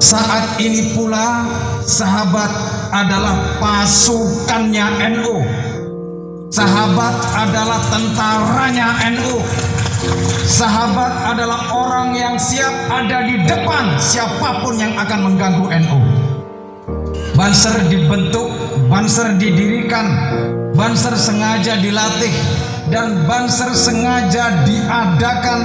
Saat ini pula sahabat adalah pasukannya NU. Sahabat adalah tentaranya NU. Sahabat adalah orang yang siap ada di depan siapa pun yang akan mengganggu NU. Banser dibentuk, Banser didirikan, Banser sengaja dilatih, dan Banser sengaja diadakan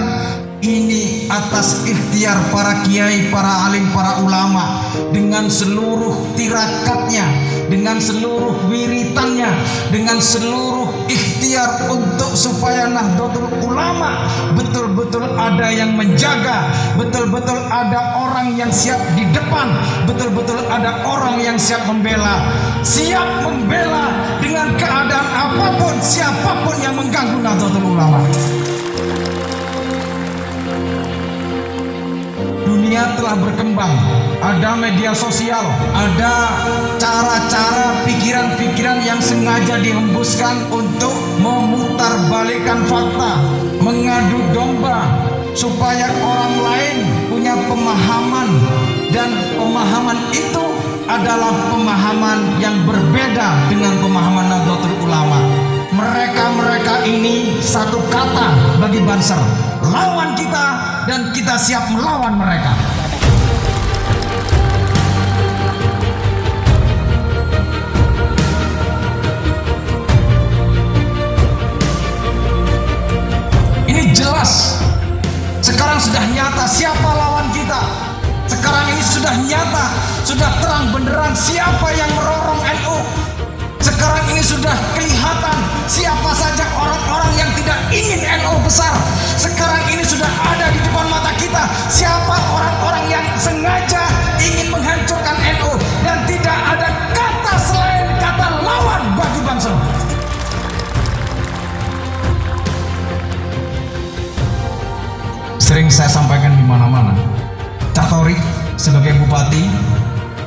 ini atas ikhtiar para kiai, para alim, para ulama dengan seluruh tirakatnya, dengan seluruh wiritannya, dengan seluruh ikhtiar untuk supaya Nahdlatul Ulama betul-betul ada yang menjaga, betul-betul ada orang yang siap di depan, betul-betul ada orang yang siap membela, siap membela dengan keadaan apa pun, siapa pun yang mengganggu Nahdlatul Ulama. Telah berkembang, ada media sosial, ada cara-cara pikiran-pikiran yang sengaja dihembuskan untuk memutarbalikkan fakta, mengadu domba supaya orang lain punya pemahaman dan pemahaman itu adalah pemahaman yang berbeda dengan pemahaman Nahdlatul Ulama. Mereka-mereka ini satu kata bagi Banser, lawan kita dan kita siap melawan mereka. Sekarang sudah nyata siapa lawan kita. Sekarang ini sudah nyata, sudah terang benderang siapa yang merorong NU. Sekarang ini sudah kelihatan siapa saja orang-orang yang tidak ingin Sering saya sampaikan di mana-mana. Catori sebagai bupati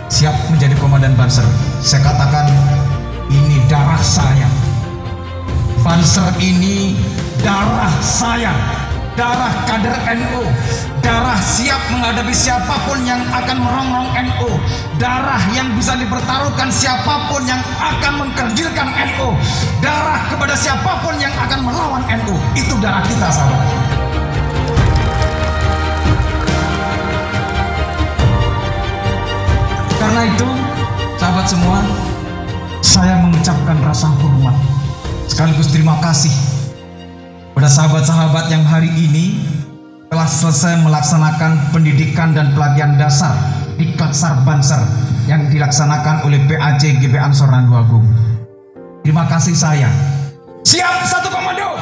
siap menjadi komandan Banser. Saya katakan ini darah saya. Banser ini darah saya. Darah kader NU. Darah siap menghadapi siapa pun yang akan merongrong NU. Darah yang bisa dipertaruhkan siapa pun yang akan mengkerdilkan NU. Darah kepada siapa pun yang akan melawan NU. Itu darah kita sahabat. Karena itu, sahabat semua, saya mengucapkan rasa hormat sekaligus terima kasih pada sahabat-sahabat yang hari ini telah selesai melaksanakan pendidikan dan pelatihan dasar di Klatsar Banser yang dilaksanakan oleh PAJ GB Ansor Randu Agung. Terima kasih saya. Siap satu komando.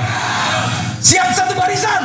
Siap satu barisan.